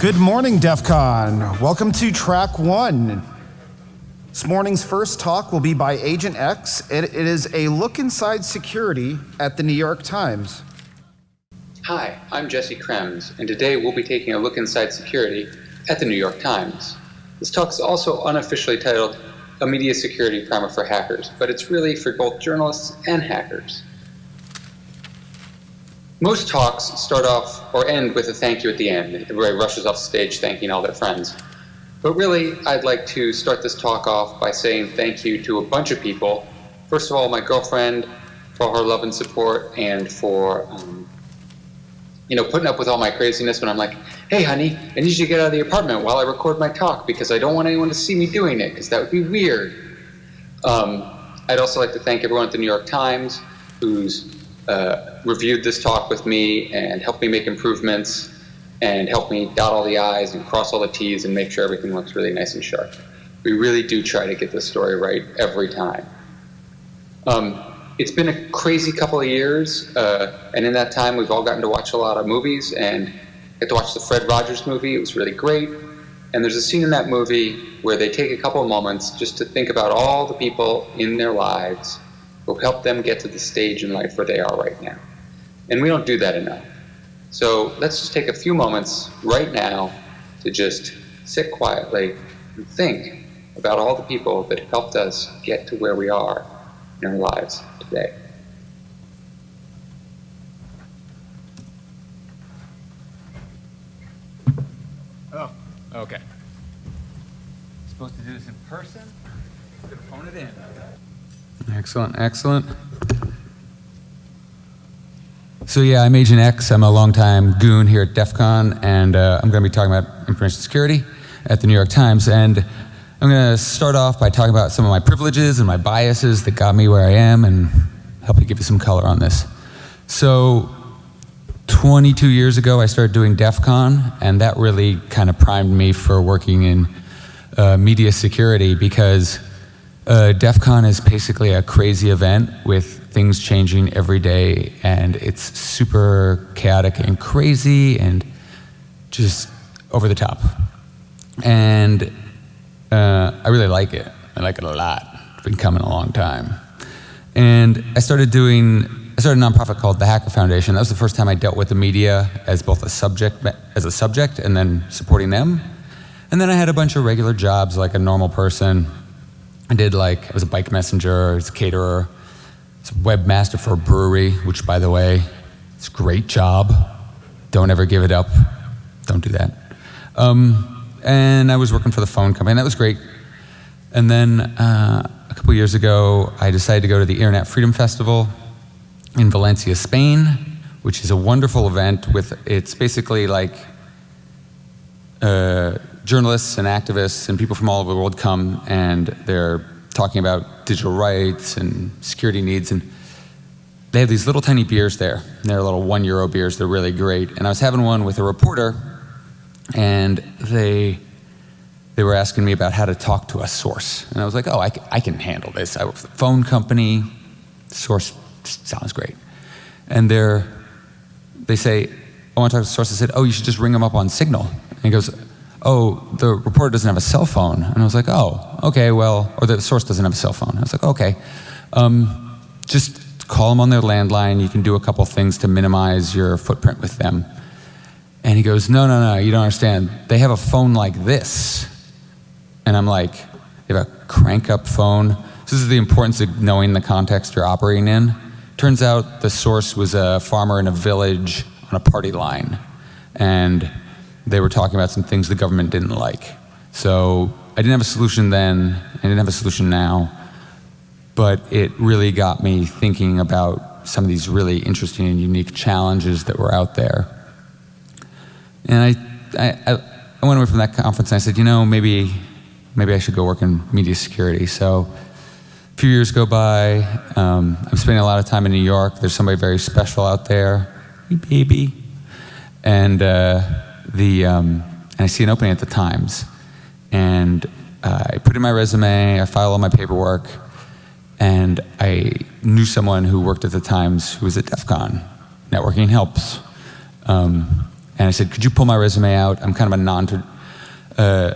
Good morning, DEF CON. Welcome to track one. This morning's first talk will be by Agent X. It, it is a look inside security at the New York Times. Hi, I'm Jesse Krems, and today we'll be taking a look inside security at the New York Times. This talk is also unofficially titled A Media Security Primer for Hackers, but it's really for both journalists and hackers. Most talks start off or end with a thank you at the end. Everybody rushes off stage thanking all their friends. But really, I'd like to start this talk off by saying thank you to a bunch of people. First of all, my girlfriend for her love and support and for, um, you know, putting up with all my craziness when I'm like, hey, honey, I need you to get out of the apartment while I record my talk because I don't want anyone to see me doing it because that would be weird. Um, I'd also like to thank everyone at the New York Times who's uh, reviewed this talk with me and helped me make improvements and helped me dot all the I's and cross all the T's and make sure everything looks really nice and sharp. We really do try to get this story right every time. Um, it's been a crazy couple of years, uh, and in that time we've all gotten to watch a lot of movies and get to watch the Fred Rogers movie. It was really great. And there's a scene in that movie where they take a couple of moments just to think about all the people in their lives will help them get to the stage in life where they are right now. And we don't do that enough. So let's just take a few moments right now to just sit quietly and think about all the people that helped us get to where we are in our lives today. Oh, okay. Supposed to do this in person? Phone it in. Excellent, excellent. So yeah, I'm Agent X. I'm a longtime goon here at DEF CON, and uh, I'm going to be talking about information security at the New York Times. And I'm going to start off by talking about some of my privileges and my biases that got me where I am and help you give you some color on this. So 22 years ago, I started doing DEF CON, and that really kind of primed me for working in uh, media security because uh, DEF CON is basically a crazy event with things changing every day, and it's super chaotic and crazy and just over the top. And uh, I really like it. I like it a lot. It's been coming a long time. And I started doing, I started a nonprofit called the Hacker Foundation. That was the first time I dealt with the media as both a subject, as a subject and then supporting them. And then I had a bunch of regular jobs like a normal person I did like, I was a bike messenger, I was a caterer, I was a webmaster for a brewery, which by the way, it's a great job. Don't ever give it up. Don't do that. Um, and I was working for the phone company, and that was great. And then uh, a couple years ago, I decided to go to the Internet Freedom Festival in Valencia, Spain, which is a wonderful event with, it's basically like uh, journalists and activists and people from all over the world come and they're talking about digital rights and security needs and they have these little tiny beers there. They're little one euro beers. They're really great. And I was having one with a reporter and they they were asking me about how to talk to a source. And I was like, oh, I, I can handle this. I work for the phone company. Source sounds great. And they're, they say, I want to talk to the source. I said, oh, you should just ring them up on Signal. And he goes, oh, the reporter doesn't have a cell phone. And I was like, oh, okay, well, or the source doesn't have a cell phone. I was like, okay. Um, just call them on their landline. You can do a couple things to minimize your footprint with them. And he goes, no, no, no, you don't understand. They have a phone like this. And I'm like, they have a crank up phone. This is the importance of knowing the context you're operating in. Turns out the source was a farmer in a village on a party line. And they were talking about some things the government didn't like. So I didn't have a solution then, I didn't have a solution now, but it really got me thinking about some of these really interesting and unique challenges that were out there. And I, I, I went away from that conference and I said, you know, maybe, maybe I should go work in media security. So a few years go by, um, I'm spending a lot of time in New York. There's somebody very special out there, hey baby. And uh, the, um, and I see an opening at the Times. And uh, I put in my resume, I file all my paperwork, and I knew someone who worked at the Times who was at DEF CON. Networking helps. Um, And I said, could you pull my resume out? I'm kind of a non, uh,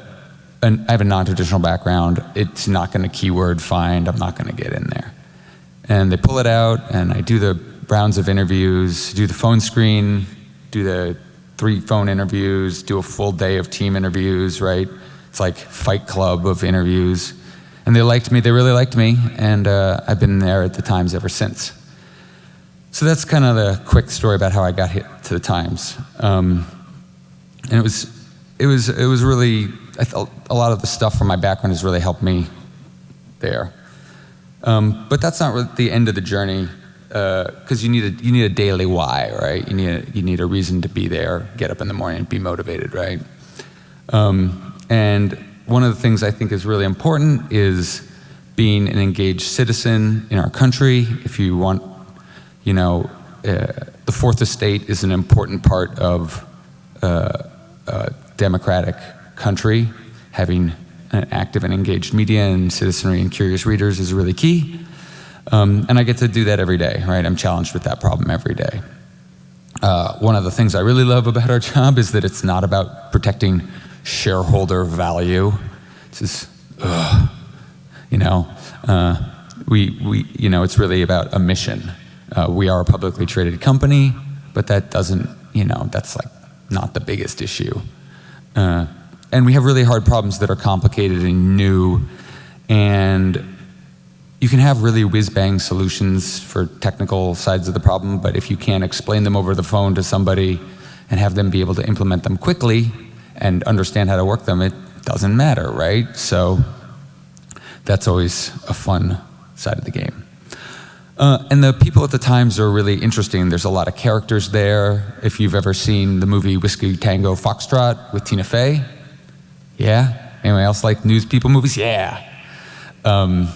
an, I have a non-traditional background. It's not going to keyword find. I'm not going to get in there. And they pull it out, and I do the rounds of interviews, do the phone screen, do the three phone interviews, do a full day of team interviews, right? It's like Fight Club of interviews. And they liked me, they really liked me, and uh, I've been there at the Times ever since. So that's kind of the quick story about how I got hit to the Times. Um, and it was, it was, it was really, a lot of the stuff from my background has really helped me there. Um, but that's not really the end of the journey, because uh, you need a you need a daily why, right? You need a, you need a reason to be there, get up in the morning, be motivated, right? Um, and one of the things I think is really important is being an engaged citizen in our country. If you want, you know, uh, the fourth estate is an important part of uh, a democratic country. Having an active and engaged media and citizenry and curious readers is really key. Um, and I get to do that every day, right? I'm challenged with that problem every day. Uh, one of the things I really love about our job is that it's not about protecting shareholder value. This is, ugh, you know, uh, we, we, you know, it's really about a mission. Uh, we are a publicly traded company, but that doesn't, you know, that's like not the biggest issue. Uh, and we have really hard problems that are complicated and new, and you can have really whiz-bang solutions for technical sides of the problem, but if you can't explain them over the phone to somebody and have them be able to implement them quickly and understand how to work them, it doesn't matter, right? So that's always a fun side of the game. Uh, and the people at the Times are really interesting. There's a lot of characters there. If you've ever seen the movie Whiskey Tango Foxtrot with Tina Fey, yeah? Anyone else like news people movies? Yeah. Um,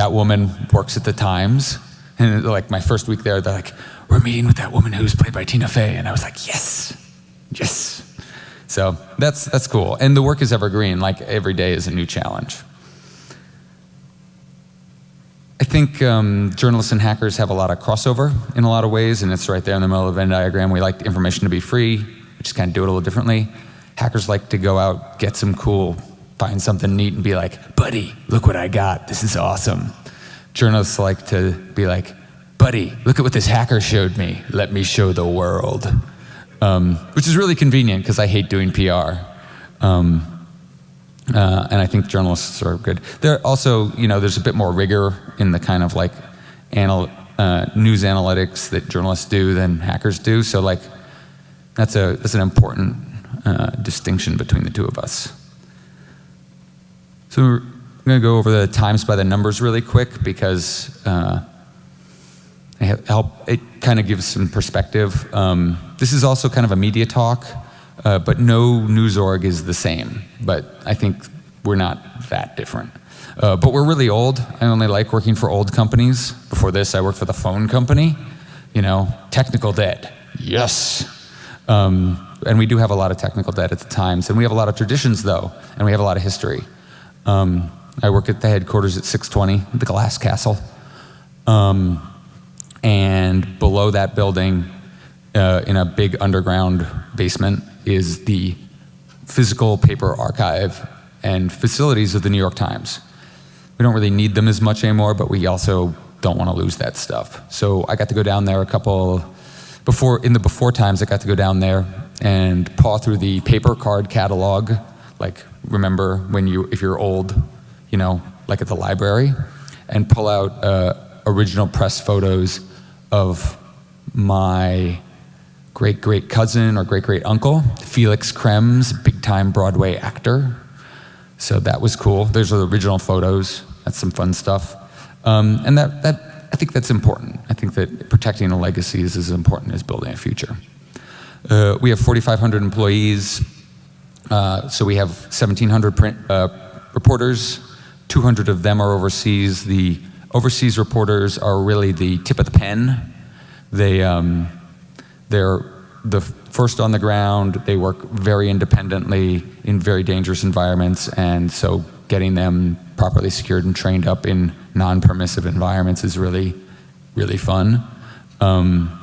that woman works at the Times. And like my first week there, they're like, we're meeting with that woman who's played by Tina Fey. And I was like, yes, yes. So that's, that's cool. And the work is evergreen, like every day is a new challenge. I think um, journalists and hackers have a lot of crossover in a lot of ways, and it's right there in the middle of the Venn diagram. We like information to be free, we just kind of do it a little differently. Hackers like to go out, get some cool, find something neat and be like, buddy, look what I got, this is awesome. Journalists like to be like, buddy, look at what this hacker showed me, let me show the world. Um, which is really convenient because I hate doing PR. Um, uh, and I think journalists are good. There also, you know, there's a bit more rigor in the kind of like anal uh, news analytics that journalists do than hackers do. So like, that's a that's an important uh, distinction between the two of us. So we're going to go over the times by the numbers really quick because uh, it help. It kind of gives some perspective. Um, this is also kind of a media talk. Uh, but no news org is the same. But I think we're not that different. Uh, but we're really old. I only like working for old companies. Before this, I worked for the phone company. You know, technical debt. Yes. Um, and we do have a lot of technical debt at the times. And we have a lot of traditions, though, and we have a lot of history. Um, I work at the headquarters at 620, the Glass Castle. Um, and below that building, uh, in a big underground basement, is the physical paper archive and facilities of the New York Times. We don't really need them as much anymore, but we also don't want to lose that stuff. So I got to go down there a couple, before, in the before times, I got to go down there and paw through the paper card catalog, like remember when you, if you're old, you know, like at the library, and pull out uh, original press photos of my great great cousin or great great uncle, Felix Krems, big time Broadway actor. So that was cool. Those are the original photos. That's some fun stuff. Um, and that, that, I think that's important. I think that protecting a legacy is as important as building a future. Uh, we have 4,500 employees. Uh, so we have 1,700 print, uh, reporters. 200 of them are overseas. The overseas reporters are really the tip of the pen. They, um, they're the first on the ground, they work very independently in very dangerous environments, and so getting them properly secured and trained up in non-permissive environments is really, really fun. Um,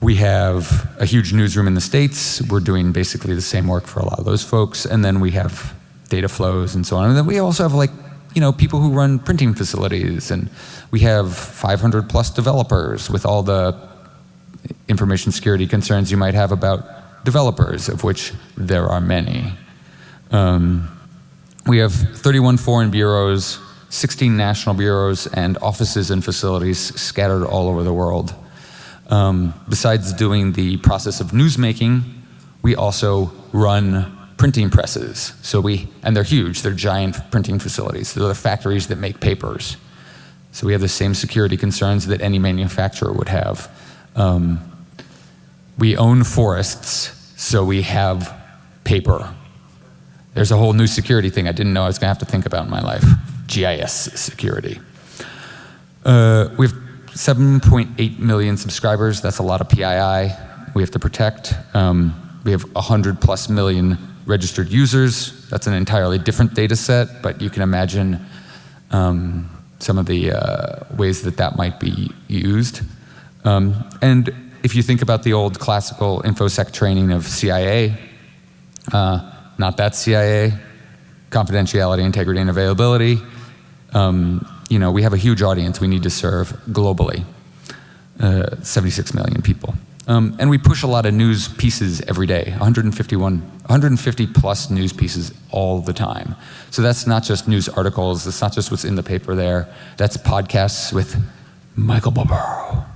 we have a huge newsroom in the States. We're doing basically the same work for a lot of those folks. And then we have data flows and so on. And then we also have like, you know, people who run printing facilities. And we have 500 plus developers with all the information security concerns you might have about developers, of which there are many. Um, we have 31 foreign bureaus, 16 national bureaus, and offices and facilities scattered all over the world. Um, besides doing the process of newsmaking, we also run printing presses. So we, and they're huge, they're giant printing facilities. They're the factories that make papers. So we have the same security concerns that any manufacturer would have. Um, we own forests, so we have paper. There's a whole new security thing I didn't know I was going to have to think about in my life GIS security. Uh, we have 7.8 million subscribers. That's a lot of PII we have to protect. Um, we have 100 plus million registered users. That's an entirely different data set, but you can imagine um, some of the uh, ways that that might be used. Um, and if you think about the old classical InfoSec training of CIA, uh, not that CIA, confidentiality, integrity, and availability, um, you know, we have a huge audience we need to serve globally, uh, 76 million people. Um, and we push a lot of news pieces every day, 151, 150 plus news pieces all the time. So that's not just news articles, it's not just what's in the paper there, that's podcasts with Michael Barbaro.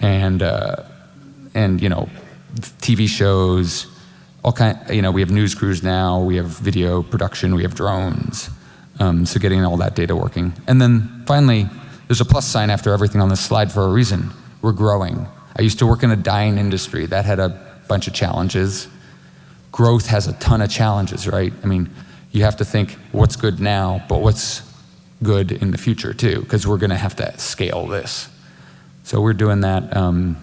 And, uh, and you know, TV shows, all kind, you know, we have news crews now, we have video production, we have drones. Um, so getting all that data working. And then finally, there's a plus sign after everything on this slide for a reason. We're growing. I used to work in a dying industry. That had a bunch of challenges. Growth has a ton of challenges, right? I mean, you have to think what's good now, but what's good in the future too, because we're going to have to scale this. So we're doing that um,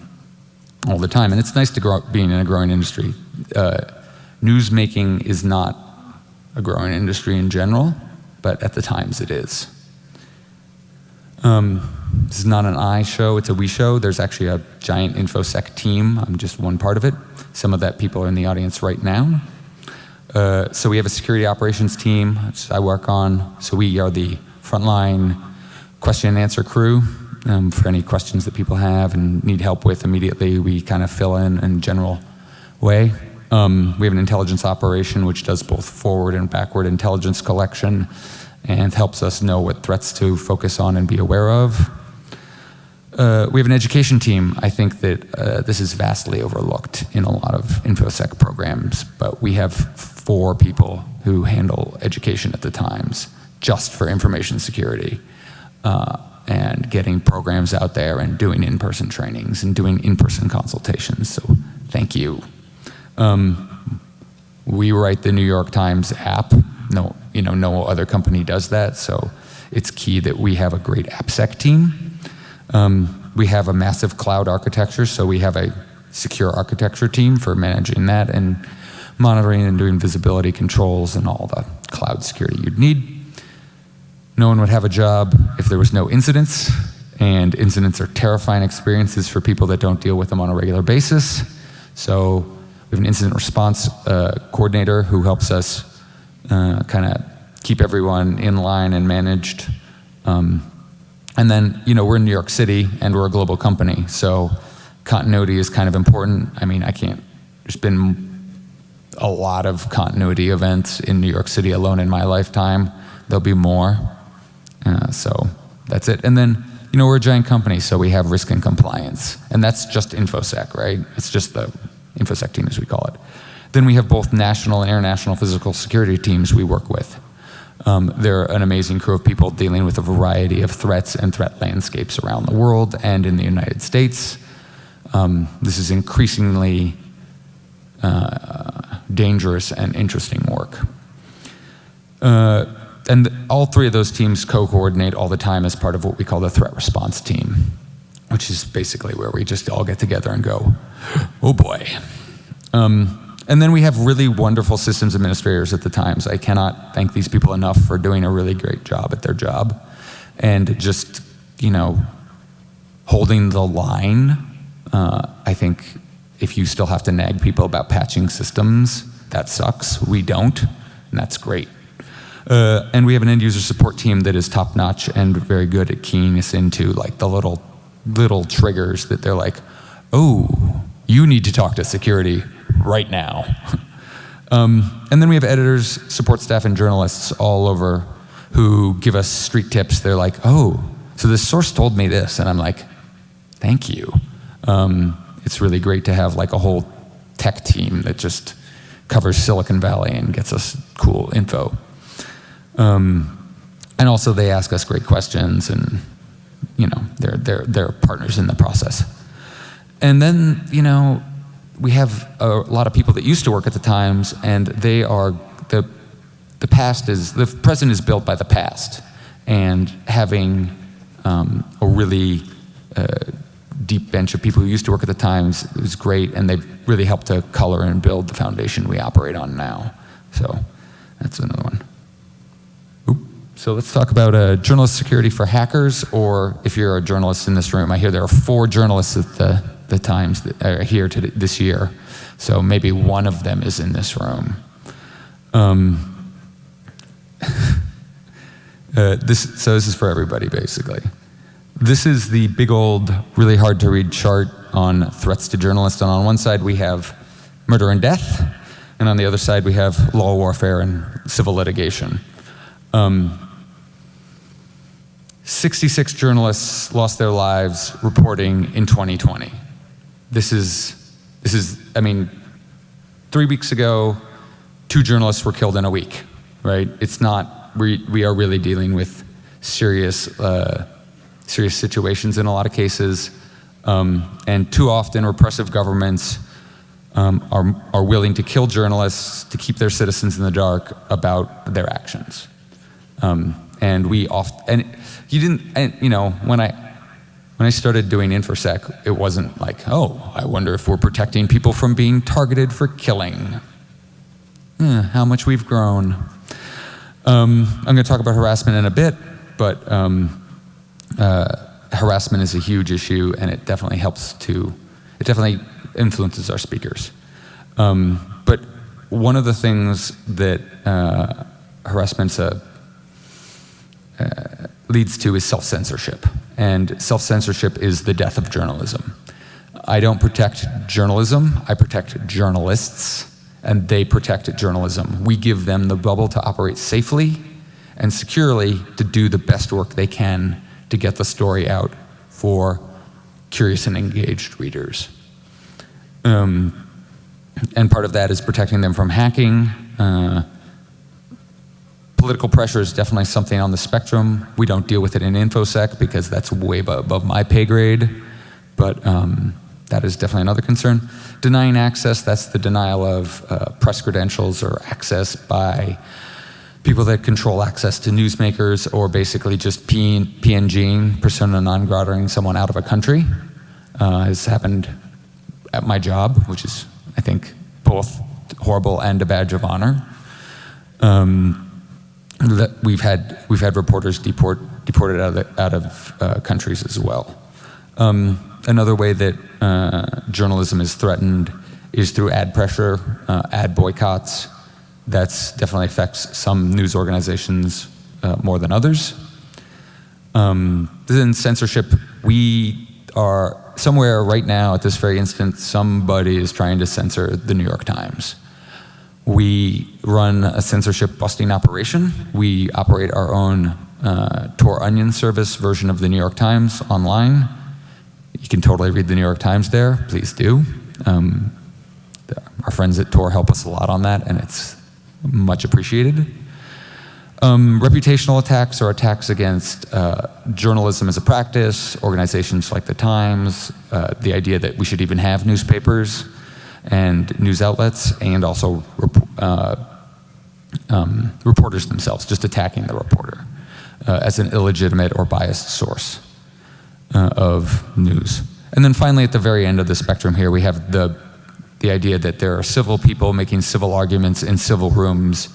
all the time, and it's nice to grow up being in a growing industry. Uh, news making is not a growing industry in general, but at the times it is. Um, this is not an I show, it's a we show. There's actually a giant InfoSec team. I'm just one part of it. Some of that people are in the audience right now. Uh, so we have a security operations team, which I work on. So we are the frontline question and answer crew. Um, for any questions that people have and need help with immediately, we kind of fill in in general way. Um, we have an intelligence operation which does both forward and backward intelligence collection and helps us know what threats to focus on and be aware of. Uh, we have an education team. I think that uh, this is vastly overlooked in a lot of InfoSec programs, but we have four people who handle education at the Times just for information security uh, and getting programs out there and doing in-person trainings and doing in-person consultations. So thank you. Um, we write the New York Times app. No, you know, no other company does that, so it's key that we have a great AppSec team. Um, we have a massive cloud architecture, so we have a secure architecture team for managing that and monitoring and doing visibility controls and all the cloud security you'd need. No one would have a job if there was no incidents, and incidents are terrifying experiences for people that don't deal with them on a regular basis. So we have an incident response uh, coordinator who helps us uh, kind of keep everyone in line and managed. Um, and then, you know, we're in New York City and we're a global company, so continuity is kind of important. I mean, I can't, there's been a lot of continuity events in New York City alone in my lifetime. There'll be more. Uh, so that's it. And then, you know, we're a giant company, so we have risk and compliance. And that's just InfoSec, right? It's just the InfoSec team, as we call it. Then we have both national and international physical security teams we work with. Um, they're an amazing crew of people dealing with a variety of threats and threat landscapes around the world and in the United States. Um, this is increasingly uh, dangerous and interesting work. Uh, and all three of those teams co-coordinate all the time as part of what we call the threat response team, which is basically where we just all get together and go, oh boy. Um, and then we have really wonderful systems administrators at the Times. I cannot thank these people enough for doing a really great job at their job and just, you know, holding the line Uh, I think if you still have to nag people about patching systems, that sucks. We don't, and that's great. Uh, and we have an end user support team that is top notch and very good at keying us into like the little little triggers that they're like, oh, you need to talk to security right now. um, and then we have editors, support staff, and journalists all over who give us street tips. They're like, oh, so this source told me this, and I'm like, thank you. Um, it's really great to have like a whole tech team that just covers Silicon Valley and gets us cool info. Um, and also they ask us great questions and you know they're, they're, they're partners in the process. And then, you know, we have a lot of people that used to work at the Times and they are, the, the past is, the present is built by the past. And having um, a really uh, deep bench of people who used to work at the Times was great and they've really helped to color and build the foundation we operate on now. So that's another one. So let's talk about uh, journalist security for hackers, or if you're a journalist in this room, I hear there are four journalists at the, the Times that are here to, this year. So maybe one of them is in this room. Um, uh, this, so this is for everybody, basically. This is the big old, really hard to read chart on threats to journalists. And on one side we have murder and death, and on the other side we have law warfare and civil litigation. Um, 66 journalists lost their lives reporting in 2020. This is, this is, I mean, three weeks ago, two journalists were killed in a week, right? It's not, we, we are really dealing with serious, uh, serious situations in a lot of cases. Um, and too often repressive governments um, are, are willing to kill journalists to keep their citizens in the dark about their actions. Um, and we often, and you didn't, and, you know, when I, when I started doing InfoSec, it wasn't like, oh, I wonder if we're protecting people from being targeted for killing. Eh, how much we've grown. Um, I'm going to talk about harassment in a bit, but um, uh, harassment is a huge issue, and it definitely helps to, it definitely influences our speakers. Um, but one of the things that uh, harassment's a uh, leads to is self-censorship. And self-censorship is the death of journalism. I don't protect journalism, I protect journalists, and they protect journalism. We give them the bubble to operate safely and securely to do the best work they can to get the story out for curious and engaged readers. Um, and part of that is protecting them from hacking, uh, Political pressure is definitely something on the spectrum. We don't deal with it in InfoSec because that's way above my pay grade, but um, that is definitely another concern. Denying access, that's the denial of uh, press credentials or access by people that control access to newsmakers or basically just PNGing, persona non grataing someone out of a country. Uh, has happened at my job, which is, I think, both horrible and a badge of honor. Um, we've had we've had reporters deport, deported out of, out of uh, countries as well. Um, another way that uh, journalism is threatened is through ad pressure, uh, ad boycotts. That's definitely affects some news organizations uh, more than others. Um, then censorship, we are somewhere right now at this very instant, somebody is trying to censor the New York Times. We run a censorship busting operation. We operate our own uh, Tor Onion service version of the New York Times online. You can totally read the New York Times there, please do. Um, our friends at Tor help us a lot on that and it's much appreciated. Um, reputational attacks are attacks against uh, journalism as a practice, organizations like the Times, uh, the idea that we should even have newspapers and news outlets and also uh, um, reporters themselves, just attacking the reporter uh, as an illegitimate or biased source uh, of news. And then finally at the very end of the spectrum here we have the, the idea that there are civil people making civil arguments in civil rooms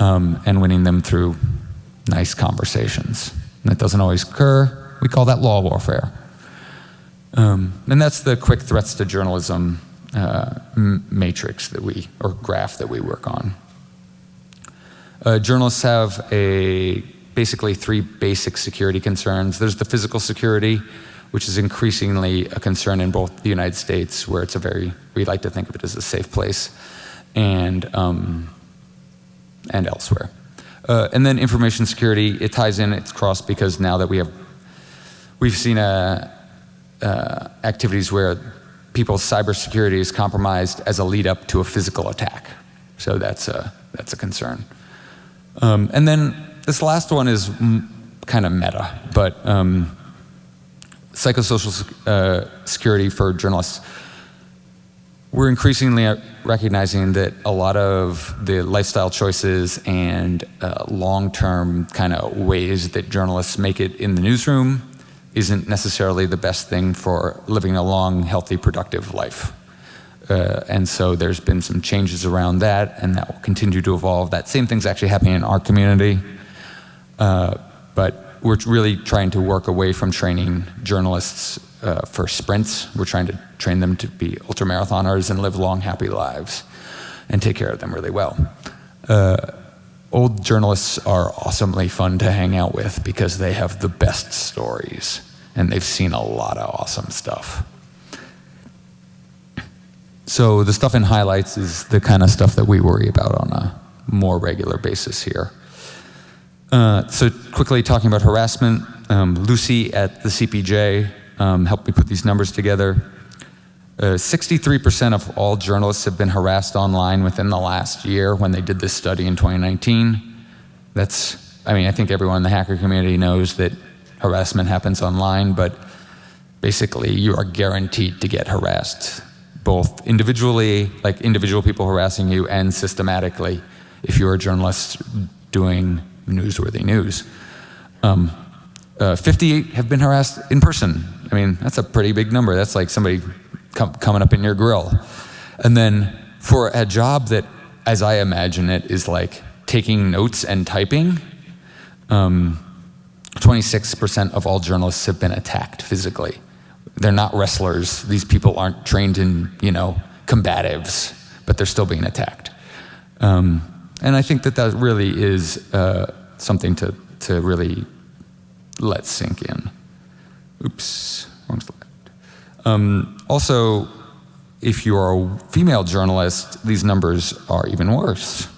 um, and winning them through nice conversations. And that doesn't always occur. We call that law warfare. Um, and that's the quick threats to journalism uh, matrix that we, or graph that we work on. Uh, journalists have a basically three basic security concerns. There's the physical security, which is increasingly a concern in both the United States, where it's a very, we like to think of it as a safe place, and, um, and elsewhere. Uh, and then information security, it ties in, it's crossed because now that we have, we've seen uh, uh, activities where people's cybersecurity is compromised as a lead up to a physical attack. So that's a, that's a concern. Um, and then this last one is kind of meta, but um, psychosocial uh, security for journalists. We're increasingly recognizing that a lot of the lifestyle choices and uh, long-term kind of ways that journalists make it in the newsroom isn't necessarily the best thing for living a long, healthy, productive life. Uh, and so there's been some changes around that, and that will continue to evolve. That same thing's actually happening in our community. Uh, but we're really trying to work away from training journalists uh, for sprints. We're trying to train them to be ultramarathoners and live long, happy lives and take care of them really well. Old journalists are awesomely fun to hang out with because they have the best stories and they've seen a lot of awesome stuff. So the stuff in highlights is the kind of stuff that we worry about on a more regular basis here. Uh, so quickly talking about harassment, um, Lucy at the CPJ um, helped me put these numbers together. 63% uh, of all journalists have been harassed online within the last year when they did this study in 2019. That's, I mean, I think everyone in the hacker community knows that harassment happens online, but basically you are guaranteed to get harassed, both individually, like individual people harassing you, and systematically if you're a journalist doing newsworthy news. Um, uh, 58 have been harassed in person. I mean, that's a pretty big number. That's like somebody com coming up in your grill. And then for a job that, as I imagine it, is like taking notes and typing, 26% um, of all journalists have been attacked physically. They're not wrestlers. These people aren't trained in, you know, combatives, but they're still being attacked. Um, and I think that that really is uh, something to, to really let sink in. Oops, wrong slide. Um, also, if you're a female journalist, these numbers are even worse.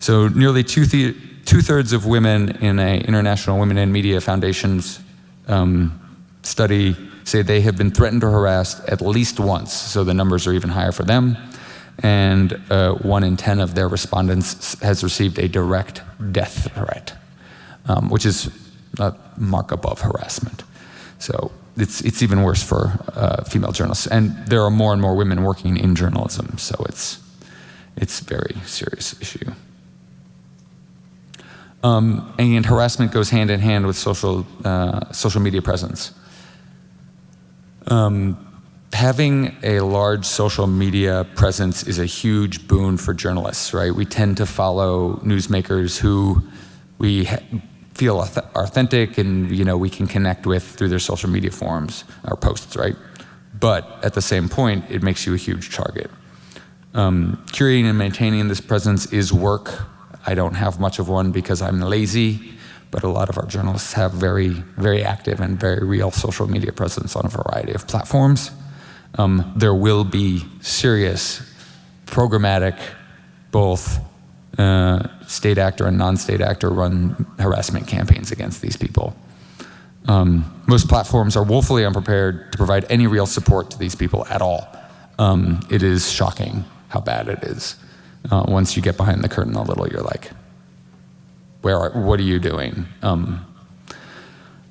So nearly two-thirds two of women in a International Women in Media Foundation's um, study say they have been threatened or harassed at least once, so the numbers are even higher for them. And uh, one in 10 of their respondents has received a direct death threat, um, which is a mark above harassment. So it's, it's even worse for uh, female journalists. And there are more and more women working in journalism, so it's, it's a very serious issue. Um, and harassment goes hand in hand with social, uh, social media presence. Um, having a large social media presence is a huge boon for journalists, right? We tend to follow newsmakers who we feel authentic and you know we can connect with through their social media forums or posts, right? But at the same point, it makes you a huge target. Um, curating and maintaining this presence is work. I don't have much of one because I'm lazy, but a lot of our journalists have very, very active and very real social media presence on a variety of platforms. Um, there will be serious programmatic, both uh, state actor and non-state actor run harassment campaigns against these people. Um, most platforms are woefully unprepared to provide any real support to these people at all. Um, it is shocking how bad it is. Uh, once you get behind the curtain a little, you're like, where are, what are you doing? Um,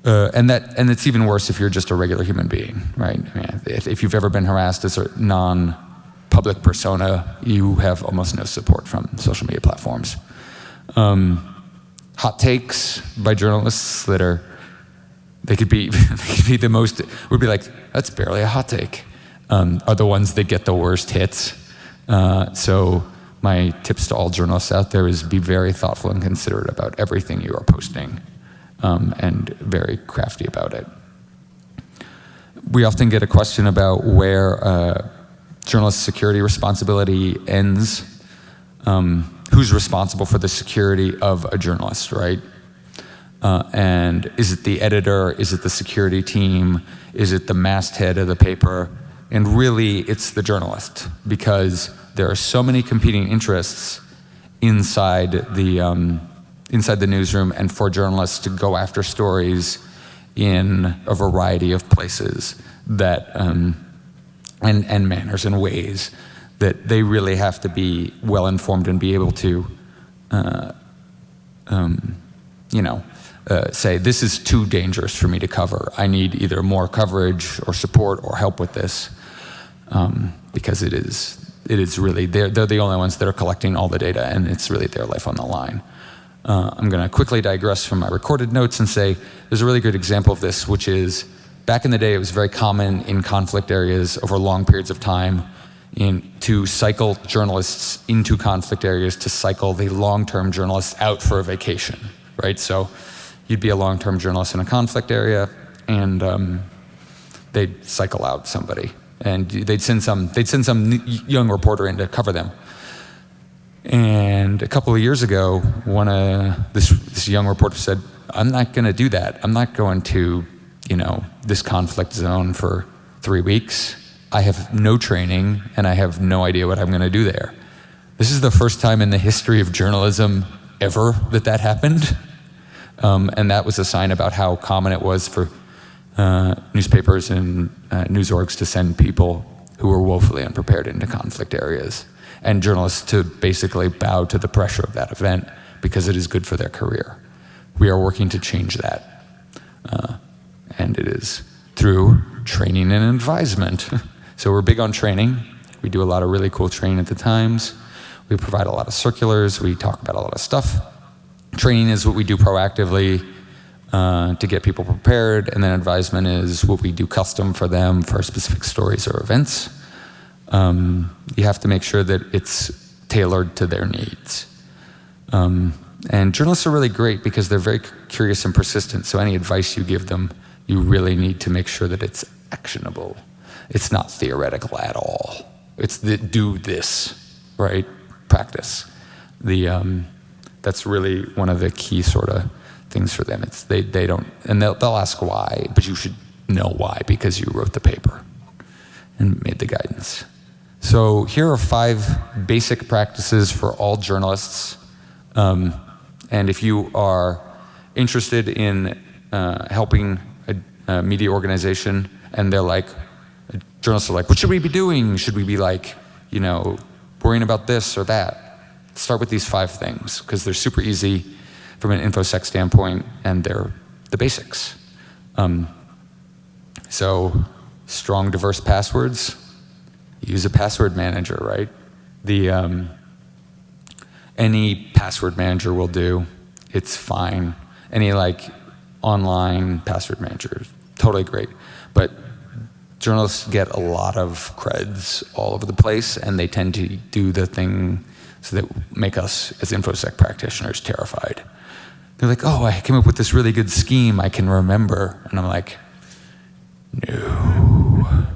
uh, and that, and it's even worse if you're just a regular human being, right? If, if you've ever been harassed as a non public persona, you have almost no support from social media platforms. Um, hot takes by journalists that are, they could be, they could be the most, would be like, that's barely a hot take, um, are the ones that get the worst hits. Uh, so my tips to all journalists out there is be very thoughtful and considerate about everything you are posting um, and very crafty about it. we often get a question about where uh, journalist security responsibility ends. Um, who's responsible for the security of a journalist, right? Uh, and is it the editor? Is it the security team? Is it the masthead of the paper? And really, it's the journalist because there are so many competing interests inside the um, inside the newsroom, and for journalists to go after stories in a variety of places that um, and and manners and ways that they really have to be well informed and be able to, uh, um, you know, uh, say, this is too dangerous for me to cover. I need either more coverage or support or help with this um, because it is, it is really, they're, they're the only ones that are collecting all the data and it's really their life on the line. Uh, I'm going to quickly digress from my recorded notes and say there's a really good example of this, which is back in the day, it was very common in conflict areas over long periods of time in, to cycle journalists into conflict areas to cycle the long-term journalists out for a vacation, right? So you'd be a long-term journalist in a conflict area, and um, they'd cycle out somebody, and they'd send some they'd send some young reporter in to cover them. And a couple of years ago, one uh, this this young reporter said, "I'm not going to do that. I'm not going to, you know, this conflict zone for three weeks. I have no training and I have no idea what I'm going to do there. This is the first time in the history of journalism ever that that happened. Um, and that was a sign about how common it was for uh, newspapers and uh, news orgs to send people who were woefully unprepared into conflict areas and journalists to basically bow to the pressure of that event because it is good for their career. We are working to change that. Uh, and it is through training and advisement. So we're big on training. We do a lot of really cool training at the Times. We provide a lot of circulars. We talk about a lot of stuff. Training is what we do proactively uh, to get people prepared, and then advisement is what we do custom for them for specific stories or events. Um, you have to make sure that it's tailored to their needs. Um, and journalists are really great because they're very curious and persistent, so any advice you give them, you really need to make sure that it's actionable. It's not theoretical at all. It's the do this, right? Practice. The, um, that's really one of the key sort of things for them. It's they, they don't, and they'll, they'll ask why, but you should know why because you wrote the paper and made the guidance. So here are five basic practices for all journalists. Um, and if you are interested in uh, helping a media organization and they're like, journalists are like, what should we be doing? Should we be like, you know, worrying about this or that? Start with these five things because they're super easy from an infosec standpoint and they're the basics. Um, so strong diverse passwords, use a password manager, right? The, um, any password manager will do, it's fine. Any like online password manager, totally great. But journalists get a lot of creds all over the place, and they tend to do the thing so that make us as infosec practitioners terrified. They're like, oh, I came up with this really good scheme I can remember. And I'm like, no,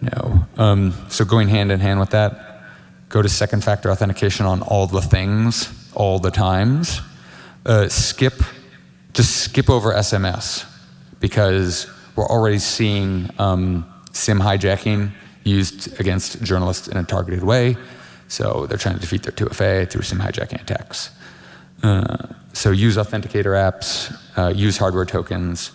no. Um, so going hand in hand with that, go to second factor authentication on all the things, all the times. Uh, skip, just skip over SMS because we're already seeing um, SIM hijacking used against journalists in a targeted way. So they're trying to defeat their 2FA through SIM hijacking attacks. Uh, so use authenticator apps, uh, use hardware tokens.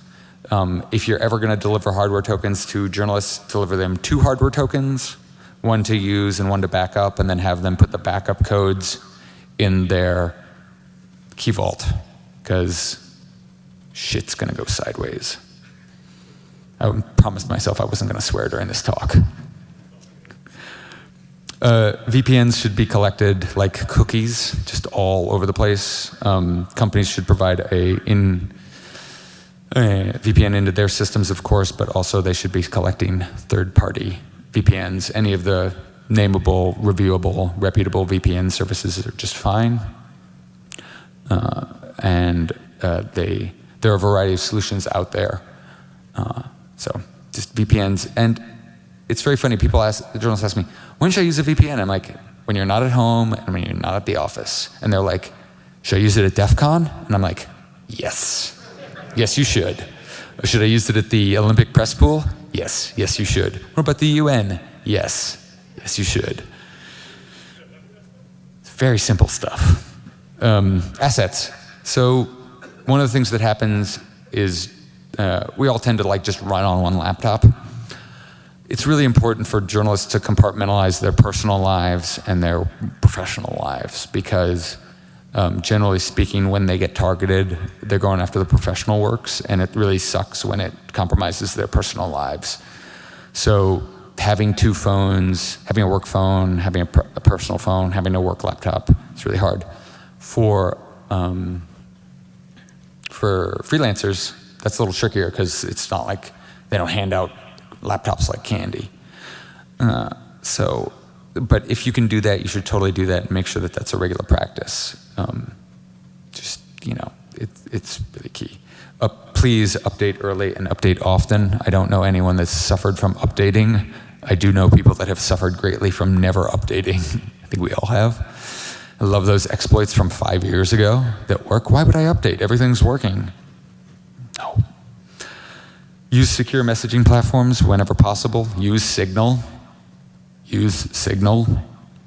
Um, if you're ever going to deliver hardware tokens to journalists, deliver them two hardware tokens, one to use and one to back up, and then have them put the backup codes in their key vault, because shit's to go sideways. I promised myself I wasn't to swear during this talk. Uh, VPNs should be collected like cookies, just all over the place. Um, companies should provide a in VPN into their systems, of course, but also they should be collecting third-party VPNs. Any of the nameable, reviewable, reputable VPN services are just fine. Uh, and uh, they, there are a variety of solutions out there. Uh, so just VPNs. And it's very funny. People ask, the journalists ask me, when should I use a VPN? I'm like, when you're not at home and when you're not at the office. And they're like, should I use it at DEF CON? And I'm like, yes. Yes, you should. Should I use it at the Olympic press pool? Yes, yes, you should. What about the UN? Yes, yes, you should. It's very simple stuff. Um, assets. So one of the things that happens is uh, we all tend to like just run on one laptop. It's really important for journalists to compartmentalize their personal lives and their professional lives because um, generally speaking, when they get targeted, they're going after the professional works, and it really sucks when it compromises their personal lives. So having two phones, having a work phone, having a, per a personal phone, having a work laptop, it's really hard. For, um, for freelancers, that's a little trickier because it's not like they don't hand out laptops like candy. Uh, so, but if you can do that, you should totally do that and make sure that that's a regular practice. Um, just, you know, it, it's really key. Uh, please update early and update often. I don't know anyone that's suffered from updating. I do know people that have suffered greatly from never updating. I think we all have. I love those exploits from five years ago that work. Why would I update? Everything's working. No. Use secure messaging platforms whenever possible. Use Signal. Use Signal.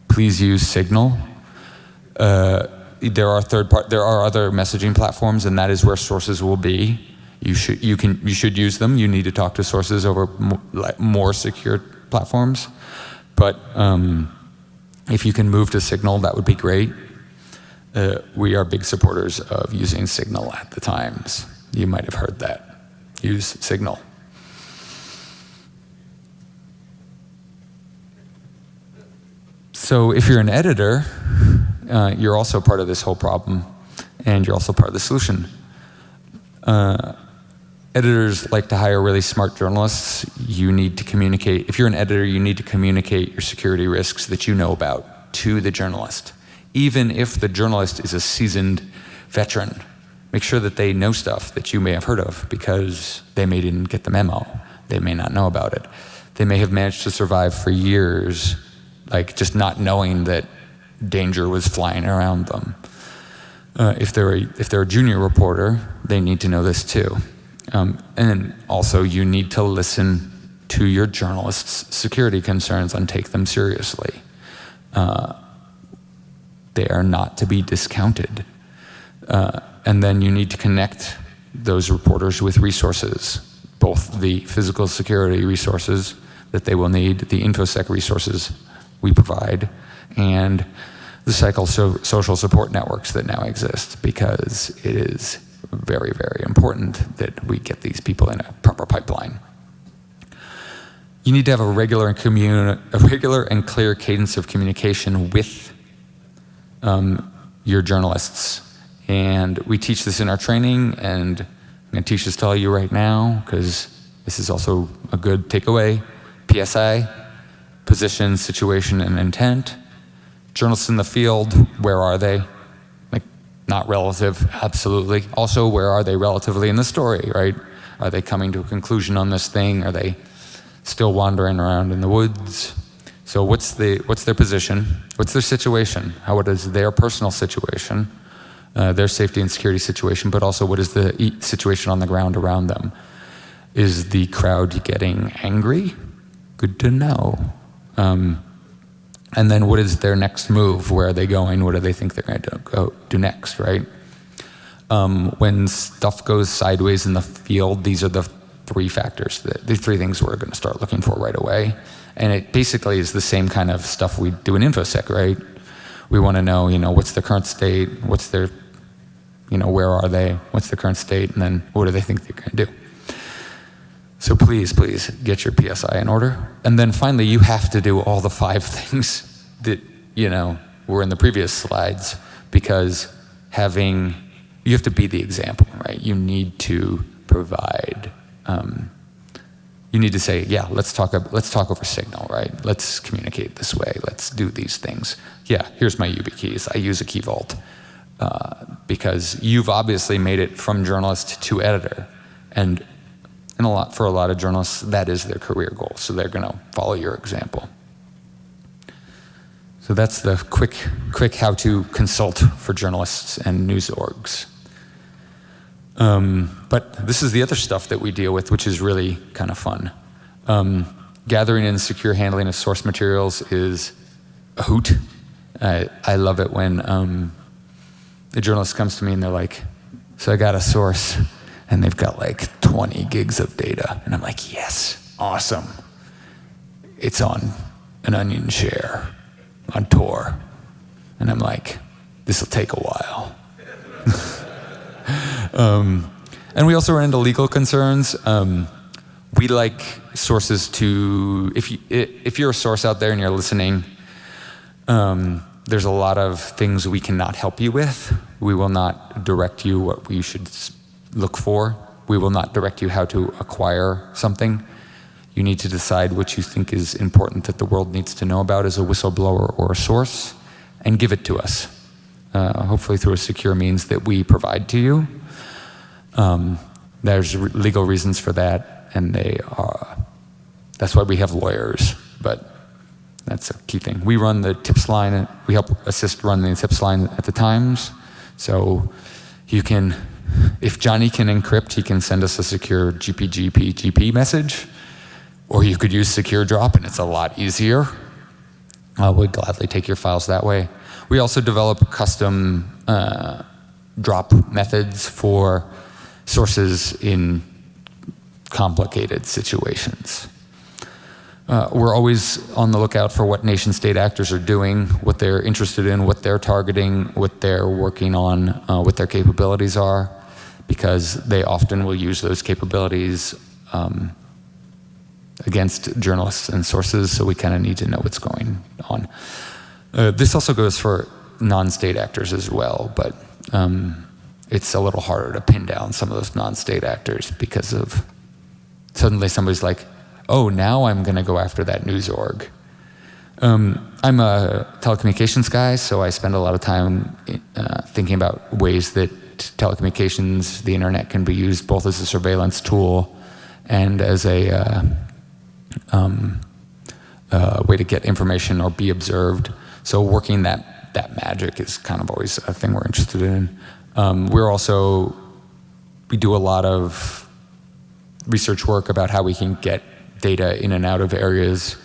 Please use Signal. Uh, there are third part, there are other messaging platforms, and that is where sources will be. You should you can you should use them. You need to talk to sources over more, more secure platforms, but um, if you can move to Signal, that would be great. Uh, we are big supporters of using Signal at the Times. You might have heard that. Use Signal. So if you're an editor, uh, you're also part of this whole problem, and you're also part of the solution. Uh, editors like to hire really smart journalists. You need to communicate, if you're an editor, you need to communicate your security risks that you know about to the journalist. Even if the journalist is a seasoned veteran, make sure that they know stuff that you may have heard of because they may didn't get the memo. They may not know about it. They may have managed to survive for years, like just not knowing that danger was flying around them. Uh, if, they're a, if they're a junior reporter, they need to know this too. Um, and also you need to listen to your journalist's security concerns and take them seriously. Uh, they are not to be discounted. Uh, and then you need to connect those reporters with resources, both the physical security resources that they will need, the InfoSec resources we provide, and the psychosocial support networks that now exist because it is very, very important that we get these people in a proper pipeline. You need to have a regular and, a regular and clear cadence of communication with um, your journalists. And we teach this in our training, and I'm going to teach this to all you right now because this is also a good takeaway. PSI, position, situation, and intent. Journalists in the field, where are they? Not relative, absolutely. Also, where are they relatively in the story, right? Are they coming to a conclusion on this thing? Are they still wandering around in the woods? So what's, the, what's their position? What's their situation? How what is their personal situation? Uh, their safety and security situation, but also what is the situation on the ground around them? Is the crowd getting angry? Good to know. Um, and then what is their next move? Where are they going? What do they think they're going to go, do next, right? Um, when stuff goes sideways in the field, these are the three factors, that, the three things we're going to start looking for right away. And it basically is the same kind of stuff we do in InfoSec, right? We want to know, you know, what's the current state, what's their, you know, where are they, what's the current state, and then what do they think they're going to do. So please, please get your PSI in order. And then finally, you have to do all the five things that, you know, were in the previous slides because having, you have to be the example, right? You need to provide, um, you need to say, yeah, let's talk, let's talk over Signal, right? Let's communicate this way. Let's do these things. Yeah, here's my YubiKeys. I use a Key Vault uh, because you've obviously made it from journalist to editor. And and a lot for a lot of journalists, that is their career goal. So they're going to follow your example. So that's the quick, quick how to consult for journalists and news orgs. Um, but this is the other stuff that we deal with, which is really kind of fun. Um, gathering and secure handling of source materials is a hoot. I, I love it when um, a journalist comes to me and they're like, so I got a source and they've got like 20 gigs of data. And I'm like, yes, awesome. It's on an OnionShare on Tor. And I'm like, this will take a while. um, and we also run into legal concerns. Um, we like sources to, if, you, if you're a source out there and you're listening, um, there's a lot of things we cannot help you with. We will not direct you what you should look for. We will not direct you how to acquire something. You need to decide what you think is important that the world needs to know about as a whistleblower or a source and give it to us, uh, hopefully through a secure means that we provide to you. Um, there's re legal reasons for that, and they are, that's why we have lawyers, but that's a key thing. We run the tips line, we help assist run the tips line at the Times, so you can, if Johnny can encrypt, he can send us a secure GPGP GP message, or you could use SecureDrop and it's a lot easier. I would gladly take your files that way. We also develop custom uh, drop methods for sources in complicated situations. Uh, we're always on the lookout for what nation state actors are doing, what they're interested in, what they're targeting, what they're working on, uh, what their capabilities are, because they often will use those capabilities um, against journalists and sources, so we kind of need to know what's going on. Uh, this also goes for non-state actors as well, but um, it's a little harder to pin down some of those non-state actors because of suddenly somebody's like, oh, now I'm going to go after that news org. Um, I'm a telecommunications guy, so I spend a lot of time uh, thinking about ways that telecommunications, the internet can be used both as a surveillance tool and as a uh, um, uh, way to get information or be observed. So working that, that magic is kind of always a thing we're interested in. Um, we're also, we do a lot of research work about how we can get data in and out of areas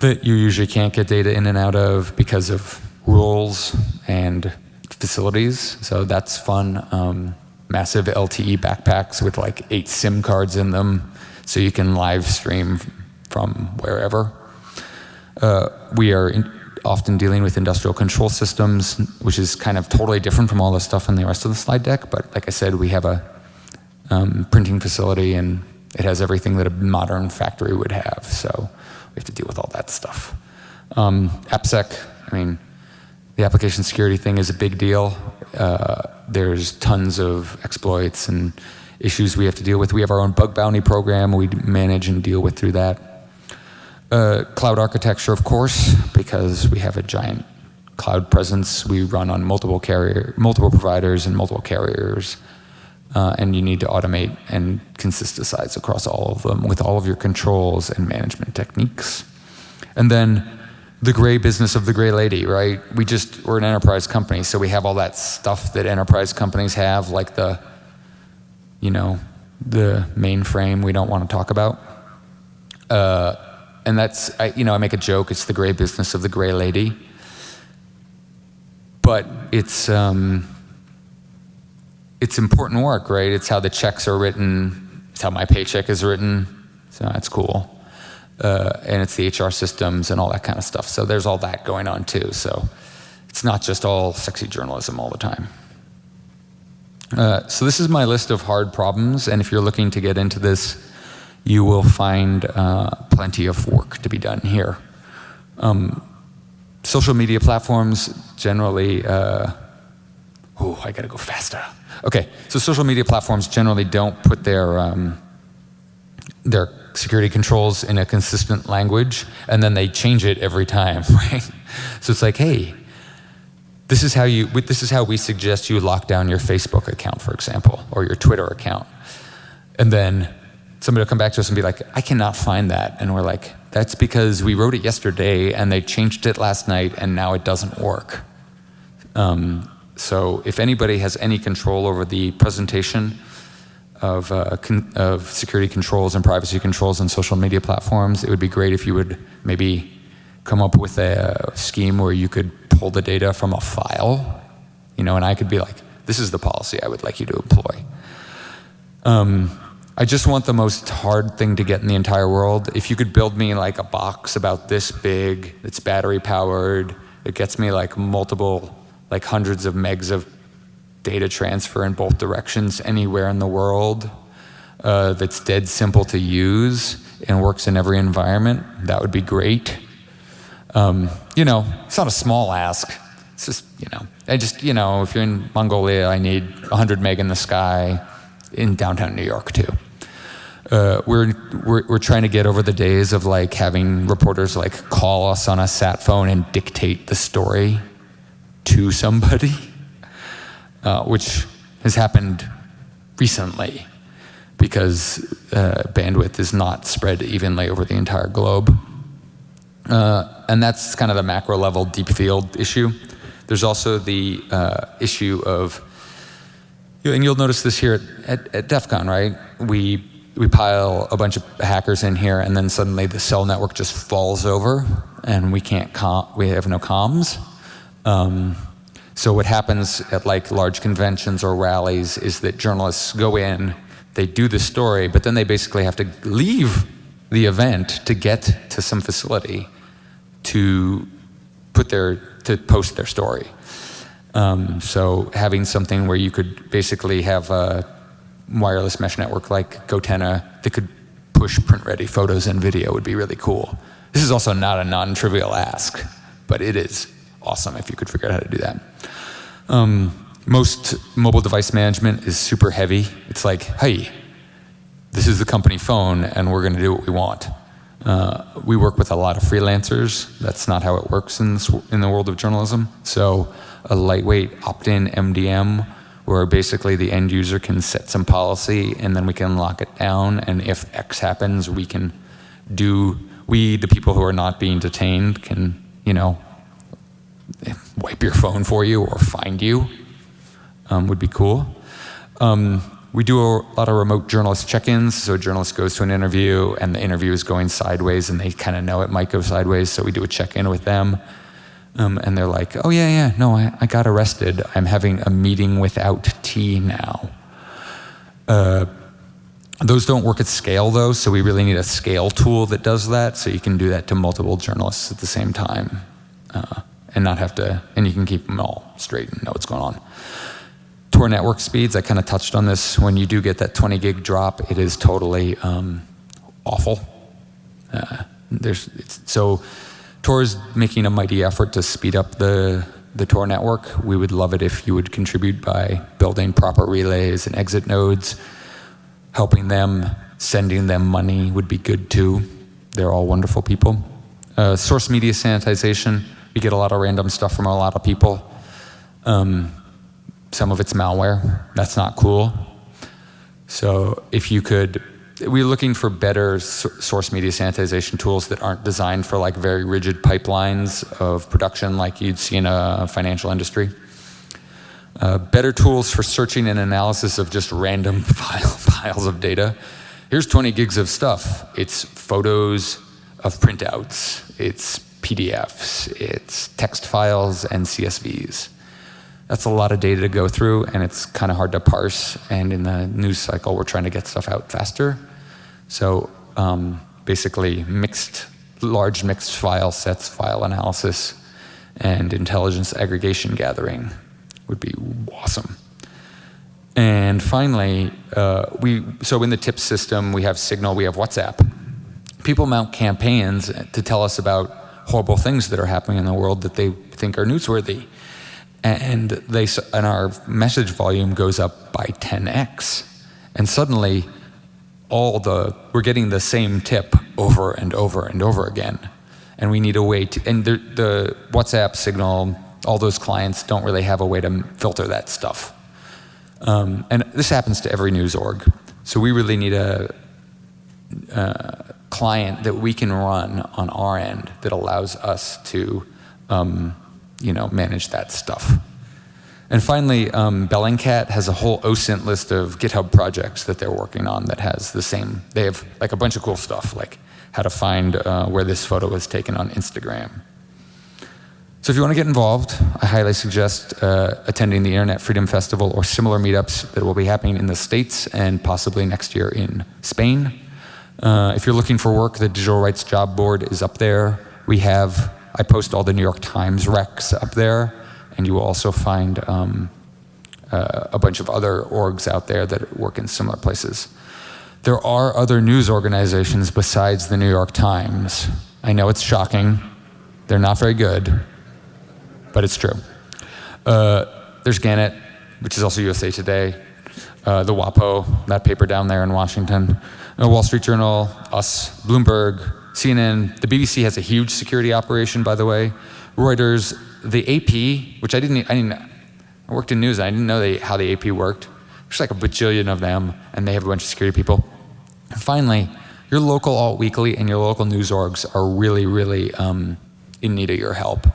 that you usually can't get data in and out of because of rules and facilities. So that's fun. Um, massive LTE backpacks with like eight SIM cards in them so you can live stream from wherever. Uh, we are in, often dealing with industrial control systems, which is kind of totally different from all the stuff in the rest of the slide deck. But like I said, we have a um, printing facility and it has everything that a modern factory would have. So we have to deal with all that stuff. Um, AppSec, I mean, the application security thing is a big deal. Uh, there's tons of exploits and issues we have to deal with. We have our own bug bounty program we manage and deal with through that. Uh, cloud architecture, of course, because we have a giant cloud presence. We run on multiple carrier, multiple providers and multiple carriers. Uh, and you need to automate and consistentize across all of them with all of your controls and management techniques. And then the gray business of the gray lady, right? We just, we're an enterprise company, so we have all that stuff that enterprise companies have, like the you know, the mainframe we don't want to talk about. Uh, and that's, I, you know, I make a joke, it's the gray business of the gray lady. But it's, um, it's important work, right? It's how the checks are written, it's how my paycheck is written, so that's cool. Uh, and it's the HR systems and all that kind of stuff. So there's all that going on too. So it's not just all sexy journalism all the time. Uh, so this is my list of hard problems, and if you're looking to get into this, you will find uh, plenty of work to be done here. Um, social media platforms generally, uh, oh, I gotta go faster. Okay, so social media platforms generally don't put their, um, their security controls in a consistent language, and then they change it every time, right? So it's like, hey, this is how you, this is how we suggest you lock down your Facebook account, for example, or your Twitter account. And then somebody will come back to us and be like, I cannot find that. And we're like, that's because we wrote it yesterday and they changed it last night and now it doesn't work. Um, so if anybody has any control over the presentation of, uh, of security controls and privacy controls on social media platforms, it would be great if you would maybe come up with a scheme where you could pull the data from a file, you know, and I could be like, this is the policy I would like you to employ. Um, I just want the most hard thing to get in the entire world. If you could build me like a box about this big, it's battery powered, it gets me like multiple, like hundreds of megs of data transfer in both directions anywhere in the world, uh, that's dead simple to use and works in every environment, that would be great. Um, you know, it's not a small ask. It's just, you know, I just, you know, if you're in Mongolia, I need 100 meg in the sky in downtown New York too. Uh, we're, we're, we're trying to get over the days of like having reporters like call us on a sat phone and dictate the story to somebody, uh, which has happened recently because uh, bandwidth is not spread evenly over the entire globe. Uh, and that's kind of the macro level deep field issue. There's also the uh, issue of, and you'll notice this here at, at, at DEF CON, right? We, we pile a bunch of hackers in here and then suddenly the cell network just falls over and we can't, com we have no comms. Um, so what happens at like large conventions or rallies is that journalists go in, they do the story, but then they basically have to leave the event to get to some facility to put their to post their story. Um, so having something where you could basically have a wireless mesh network like goTenna that could push print-ready photos and video would be really cool. This is also not a non-trivial ask, but it is awesome if you could figure out how to do that. Um, most mobile device management is super heavy. It's like, hey, this is the company phone and we're going to do what we want. Uh, we work with a lot of freelancers. That's not how it works in, this, in the world of journalism. So a lightweight opt-in MDM where basically the end user can set some policy and then we can lock it down and if X happens we can do, we the people who are not being detained can, you know, wipe your phone for you or find you um, would be cool. Um, we do a lot of remote journalist check-ins, so a journalist goes to an interview and the interview is going sideways and they kind of know it might go sideways, so we do a check-in with them. Um, and they're like, oh yeah, yeah, no, I, I, got arrested. I'm having a meeting without tea now. Uh, those don't work at scale though, so we really need a scale tool that does that, so you can do that to multiple journalists at the same time. Uh, and not have to, and you can keep them all straight and know what's going on. Tor network speeds, I kind of touched on this. When you do get that 20 gig drop, it is totally um, awful. Uh, there's, so Tor is making a mighty effort to speed up the, the Tor network. We would love it if you would contribute by building proper relays and exit nodes. Helping them, sending them money would be good too. They're all wonderful people. Uh, source media sanitization, we get a lot of random stuff from a lot of people. Um, some of it's malware. That's not cool. So if you could, we're looking for better source media sanitization tools that aren't designed for like very rigid pipelines of production like you'd see in a financial industry. Uh, better tools for searching and analysis of just random file, piles of data. Here's 20 gigs of stuff. It's photos of printouts. It's PDFs. It's text files and CSVs that's a lot of data to go through and it's kind of hard to parse. And in the news cycle, we're trying to get stuff out faster. So um, basically mixed, large mixed file sets, file analysis, and intelligence aggregation gathering would be awesome. And finally, uh, we, so in the tip system, we have Signal, we have WhatsApp. People mount campaigns to tell us about horrible things that are happening in the world that they think are newsworthy and they and our message volume goes up by 10x and suddenly all the we're getting the same tip over and over and over again. And we need a way to and the, the WhatsApp signal all those clients don't really have a way to filter that stuff. Um, and this happens to every news org. So we really need a uh, client that we can run on our end that allows us to, um, you know, manage that stuff. And finally, um, Bellingcat has a whole OSINT list of GitHub projects that they're working on that has the same, they have like a bunch of cool stuff, like how to find uh, where this photo was taken on Instagram. So if you want to get involved, I highly suggest uh, attending the Internet Freedom Festival or similar meetups that will be happening in the States and possibly next year in Spain. Uh, if you're looking for work, the Digital Rights Job Board is up there. We have, I post all the New York Times recs up there, and you will also find um, uh, a bunch of other orgs out there that work in similar places. There are other news organizations besides the New York Times. I know it's shocking. They're not very good, but it's true. Uh, there's Gannett, which is also USA Today, uh, the WAPO, that paper down there in Washington, Wall Street Journal, us, Bloomberg, CNN. The BBC has a huge security operation, by the way. Reuters, the AP, which I didn't, I didn't, I worked in news, and I didn't know they, how the AP worked. There's like a bajillion of them, and they have a bunch of security people. And finally, your local alt weekly and your local news orgs are really, really um, in need of your help.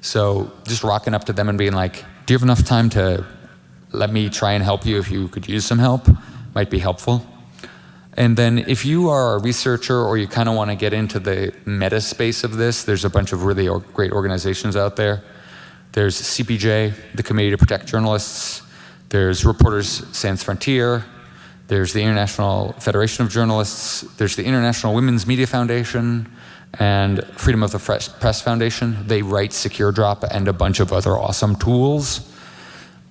So just rocking up to them and being like, do you have enough time to let me try and help you if you could use some help? Might be helpful. And then if you are a researcher or you kind of want to get into the meta space of this, there's a bunch of really great organizations out there. There's CPJ, the Committee to Protect Journalists. There's Reporters Sans Frontier. There's the International Federation of Journalists. There's the International Women's Media Foundation and Freedom of the Press Foundation. They write SecureDrop and a bunch of other awesome tools.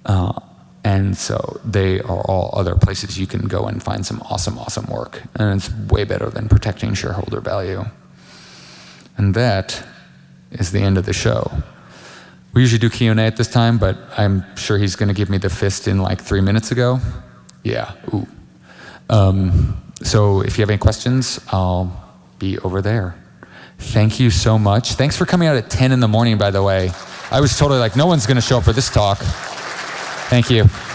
Uh, and so they are all other places you can go and find some awesome, awesome work. And it's way better than protecting shareholder value. And that is the end of the show. We usually do Q&A at this time, but I'm sure he's going to give me the fist in like three minutes ago. Yeah, ooh. Um, so if you have any questions, I'll be over there. Thank you so much. Thanks for coming out at 10 in the morning, by the way. I was totally like, no one's going to show up for this talk. Thank you.